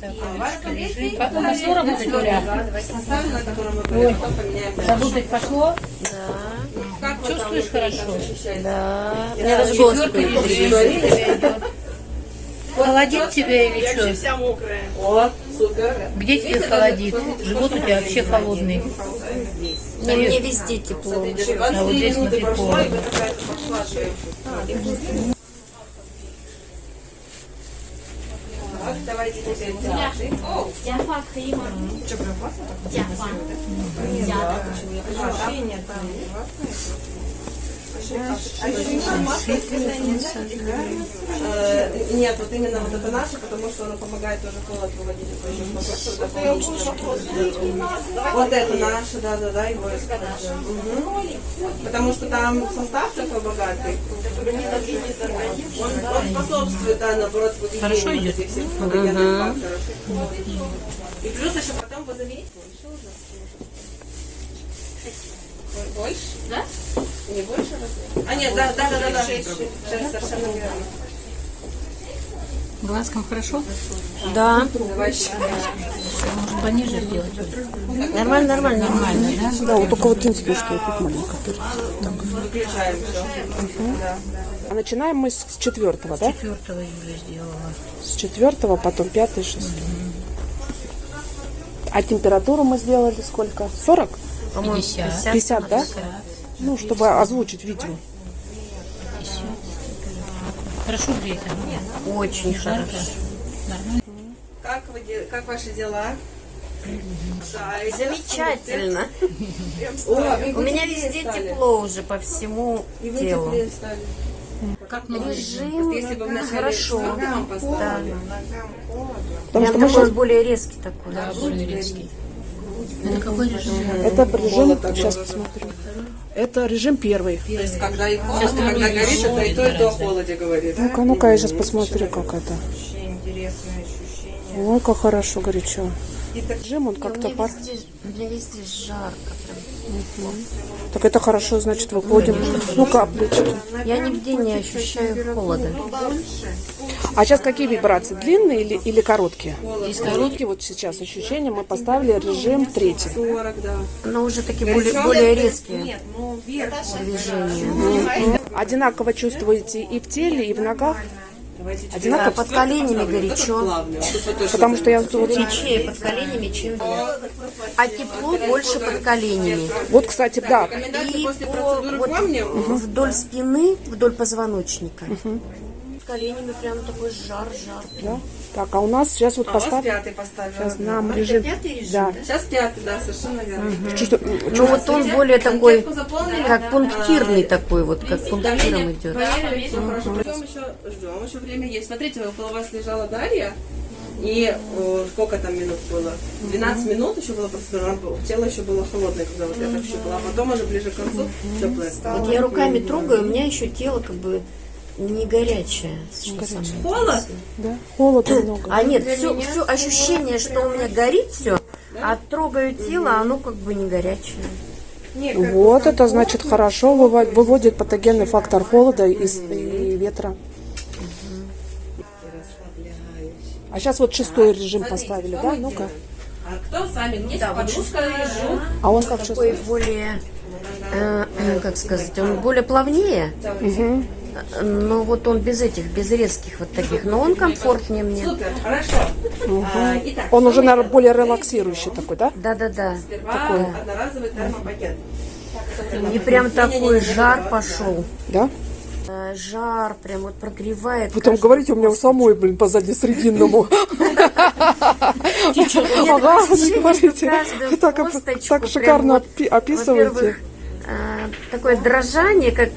Потом Оля? Ой, работать пошло? Там Чувствуешь хорошо? Да. Меня даже голос. Холодит тебя или что? вся мокрая. О, супер. Где тебе холодит? Живот у тебя вообще холодный. Не, мне везде тепло. А вот здесь смотри, холодно. вы какая-то пошла. Так, Давайте теперь салаты. Яфа крема. Что, прям классно? Яфа. Я так. Ощущение там классное. Нет, вот именно вот это наше, потому что оно помогает тоже холод выводить. Вот это наше, да, да, да, его используем. Потому что там состав такой богатый. Он, он способствует, да, наоборот, идет? этих всех факторов. И плюс еще потом вы Больше? Да? Не больше размера? А, нет, да, да, да, да, да. Совершенно верно. Глазком хорошо? Да. Давайте. Может пониже сделать? Нормально, нормально, нормально. Да, вот только вот единственное, что вот тут маленько. Выключаем все. Да. А начинаем мы с четвертого, да? 4 июля сделала. С четвертого, потом пятый, шестой. А температуру мы сделали сколько? 40? 50. 50, да? Ну, чтобы озвучить видео. Хорошо греет? Нет. Очень хорошо. Как, вы, как ваши дела? Да, Замечательно. У меня везде стали. тепло уже по всему И вы телу. Как Режим Если бы в начале хорошо. ногам Да. Потому Прям что мы сейчас... более резкий такой. Да, более резкий. Это какой режим? Это режим, сейчас посмотрю. Это режим первый. То есть, когда и холодно, когда горит, это и то, и то о холоде говорит. Ну-ка, ну-ка, я сейчас посмотрю, как это. Вообще интересное ощущение. Ой, как хорошо, горячо. Режим, он как-то пар... везде, мне везде жарко. прям. Так это хорошо, значит, выходим. Ну, каплечки. Я нигде не ощущаю холода. А сейчас какие вибрации? Длинные или, или короткие? Есть короткие. Вот сейчас ощущения. Мы поставили режим третий. 40, да. Но уже такие более, более резкие Нет, ну вверх. движения. Одинаково чувствуете и в теле, и в ногах? Давайте Да, Одинаково? под коленями горячо. Потому что я вот, Горячее под коленями, чем вверх. А тепло больше под коленями. вот, кстати, да, И по- вот вдоль спины, вдоль позвоночника. Под коленями прям такой жар-жар. да. Так, а у нас сейчас вот А поставим. пятый поставили. Сейчас нам режим. пятый режим, Да. Сейчас пятый, да, совершенно верно. Чувство- Ну вот он более такой, как пунктирный такой, вот как пунктиром идет. проверили, все хорошо. Ждем еще, ждем, еще время есть. Смотрите, около вас лежала Дарья. И э, сколько там минут было? 12 минут еще было процедура. Была- Тело еще было холодное, когда вот это все было. А потом уже ближе к концу теплое стало. Вот я руками трогаю, у меня еще тело как бы не горячее. Что самое Холод? Да, холода много. А нет, все, все ощущение, что у меня горит все, а трогаю тело, а оно как бы не горячее. Вот это значит хорошо выва- выводит патогенный фактор холода и, с- и ветра. А сейчас вот шестой режим поставили, да? Ну-ка. А кто сами? Есть подружка режим. А он как Такой шестой? более, э, э, как сказать, он более плавнее, э, но вот он без этих, без резких вот таких, но он комфортнее мне. Супер, хорошо. А, итак, Он уже, наверное, более релаксирующий такой, да? Да-да-да. сперва одноразовый термопакет. И прям такой жар пошел. Да? Э, Жар прям вот прогревает. Потом каждую говорите, у меня у самой, блин, позади срединному. Ага, не говорите. Так, шикарно описываете. Э, такое дрожание, как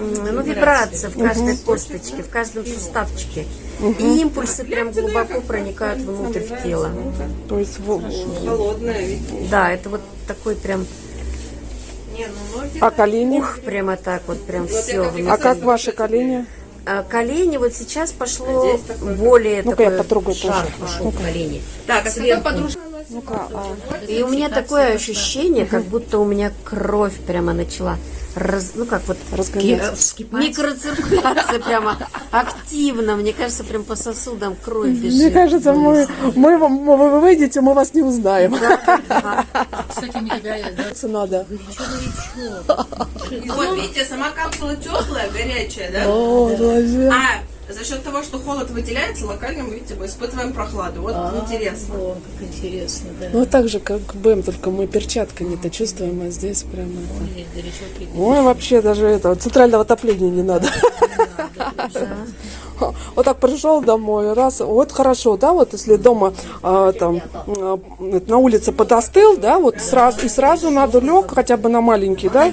ну, вибрация в каждой косточке, в каждом суставчике. И импульсы прям глубоко проникают внутрь в тело. То есть ведь. Да, это вот такой прям, ну. А колени? ух, прямо так вот, прям все. А как ваши колени? колени вот сейчас пошло более Ну-ка, я такой потрогаю жар тоже. пошел в колени. Так, а Сверху. Ну-ка, а, И у меня такое ощущение, как будто у меня кровь прямо начала раз- ну как вот ки- микроциркуляция прямо активно. Мне кажется, прям по сосудам кровь бежит. Мне кажется, мы, мы, вам- вы выйдете, мы вас не узнаем. Кстати, да, Надо. И вот видите, сама капсула теплая, горячая, да? О. А за счет того, что холод выделяется, локально мы, видите, мы испытываем прохладу. Вот интересно. О, как интересно, да. Ну, так же, как БМ, только мы перчатками-то чувствуем, а здесь прямо это... Здесь горячо. Ой, вообще даже этого центрального отопления не надо. Вот так пришел домой, раз, вот хорошо, да, вот если дома а, там а, на улице подостыл, да, вот сразу и сразу надо лег хотя бы на маленький, да,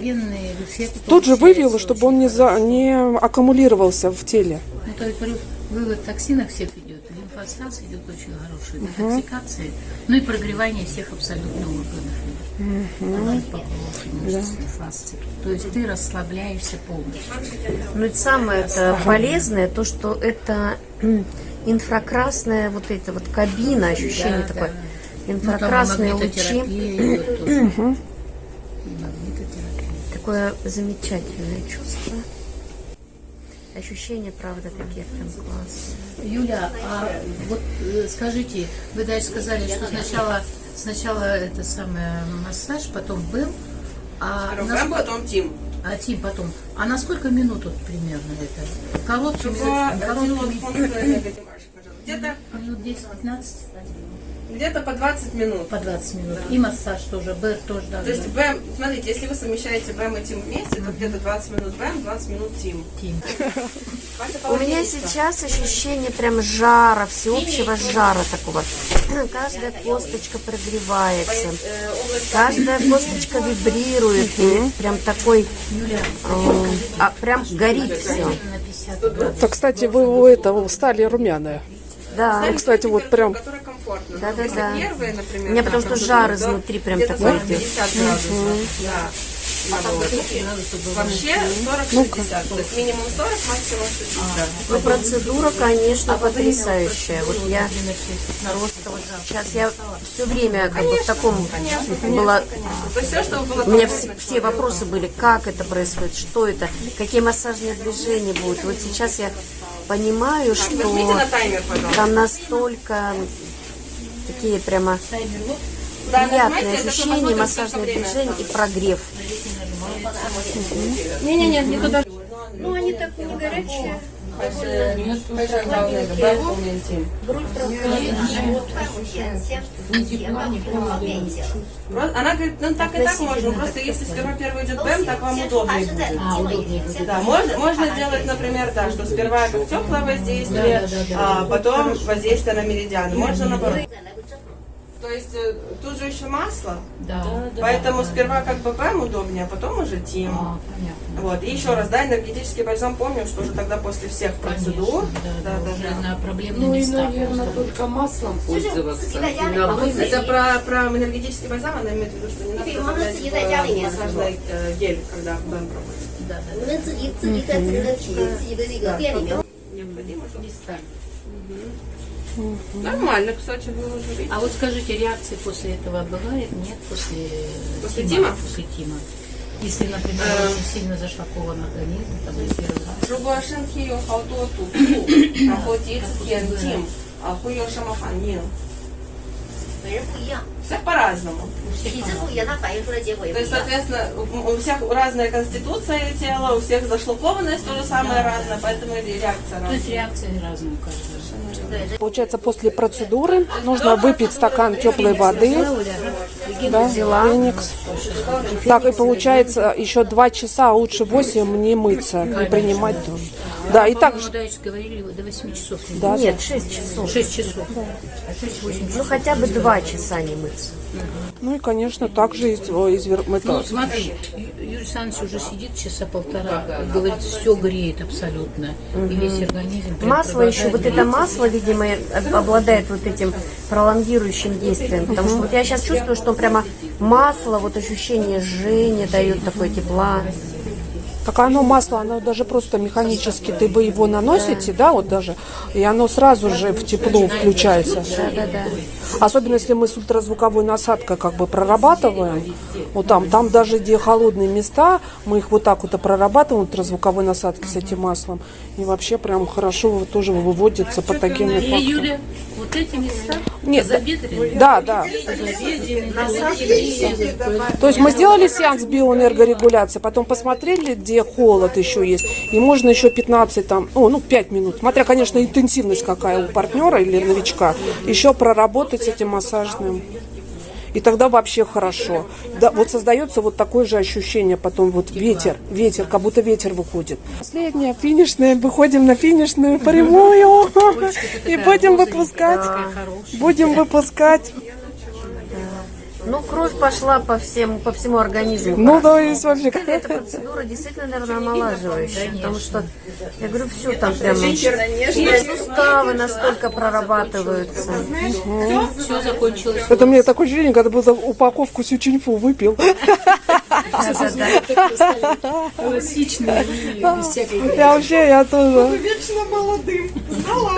тут же вывело, чтобы он не за, не аккумулировался в теле. Ну, то есть говорю, вывод токсинов всех идет, лимфостаз идет очень хороший, детоксикация, ну и прогревание всех абсолютно органов. Угу. мышц, То есть ты расслабляешься полностью. Ну и самое это полезное, то, что это инфракрасная вот эта вот кабина, ощущение Да, такое. да. Ну, Инфракрасные лучи. идет тоже. Магнитотерапия. Такое замечательное чувство. Ощущения, правда, такие прям классные. Юля, а вот э, скажите, вы дальше сказали, что сначала, сначала это самое массаж, потом БЭМ, а, насколько- потом Тим. а Тим потом. А на сколько минут вот примерно это? По- короткими Где-то минут 10-15 где-то по 20 минут. по 20 минут. И массаж тоже, БЭР тоже То должен есть БЭМ, смотрите, если вы совмещаете БЭМ и ТИМ вместе, то где-то 20 минут БЭМ, 20 минут ТИМ. Тим. У меня сейчас ощущение прям жара, всеобщего жара такого. Каждая косточка прогревается. Каждая косточка вибрирует. И прям такой, э, а, прям горит все. На 50 Так, кстати, вы у этого стали румяная. Да. Ну, кстати, вот прям- комфортно. Да, да, Если да. первые, например, У меня потому что жар изнутри прям такой 40-50 градусов. Да. Вообще 40-60. То есть минимум 40, максимум 60. Ну, процедура, конечно, потрясающая. Вот я просто вот сейчас я все время как бы в таком была То есть все, У меня все, все вопросы были, как это происходит, что это, какие массажные движения будут. Вот сейчас я понимаю, что там настолько такие прямо приятные ощущения, массажные движения и прогрев. Не-не-не, не туда. Ну, они так не горячие. Она говорит, ну так и так можно, просто если сперва первый идет БЭМ, так вам удобнее будет. А, удобнее. Да, можно, можно делать, например, да, что сперва как теплое воздействие, а потом воздействие на меридианы. Можно наоборот. То есть э, тут же еще масло. Да. Поэтому да, сперва да. как бы БПМ удобнее, а потом уже тим. А, понятно. Вот. И еще раз, да, энергетический бальзам помню, что уже тогда после всех процедур. Конечно, да, да, да, уже да. на проблемные ну, места. И, наверное, только маслом пользоваться. Это про, про энергетический бальзам, она имеет в виду, что не надо добавлять э, массажный э, гель, когда БПМ проводит. Да, да. Необходимо, чтобы... Угу. Нормально, кстати, было жить. А вот скажите, реакции после этого бывает? Нет, после, после Тима? После Тима. Если, например, э очень сильно зашлакован организм, там, или первый раз. Рубашин хио хаутоту, а хоть яйца хен тим, а хуё шамаханил. 每人不一样， Всех по-разному. 体质不一样，它反映出来结果也 То 不一 есть, 样。 соответственно, у у всех разная конституция тела, у всех зашлакованность тоже самое разное, поэтому и реакция То есть разная. реакции разные у каждого. Получается, после процедуры нужно выпить стакан теплой воды. Да, Феникс. Так, и получается, еще два часа, а лучше 8 не мыться и принимать тоже. Да, и так По-моему, дальше говорили, до 8 часов. не Да, Нет, 6 часов. 6 часов. 6-8 Ну, часов. хотя бы 2 часа не мыться. Ну и, конечно, также из, из, вер- Ну, смотри, Юрий Александрович уже сидит часа полтора, говорит, все греет абсолютно. И весь организм. Масло еще, вот это масло, видимо, об- обладает вот этим пролонгирующим действием. Потому что вот я сейчас чувствую, что прямо масло, вот ощущение жжения дает такое тепла. Так оно масло, оно даже просто механически, ты вы его наносите, да, вот даже, и оно сразу же в тепло включается. Особенно если мы с ультразвуковой насадкой как бы прорабатываем, вот там, там даже где холодные места, мы их вот так вот и прорабатываем ультразвуковой насадкой с этим маслом, и вообще прям хорошо тоже выводится И, фактор. Вот эти места Нет, забедренные, Да, да. То есть мы сделали сеанс биоэнергорегуляции, потом посмотрели, где холод еще есть, и можно еще 15 там, о, ну 5 минут, смотря, конечно, интенсивность какая у партнера или новичка, еще проработать с этим массажным. И тогда вообще хорошо. Да, вот создается вот такое же ощущение, потом вот ветер, ветер, как будто ветер выходит. Последняя, финишная, выходим на финишную прямую и будем выпускать, будем выпускать. Ну, кровь пошла по, всем, по всему организму. Ну, то есть вообще... Эта процедура действительно, наверное, омолаживающая, потому что, я говорю, все там прямо, суставы настолько прорабатываются. все закончилось. Это мне такое ощущение, когда будто упаковку сючинфу выпил. Без всякой Я вообще, я тоже. Вечно молодым. Знала.